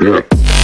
Yeah.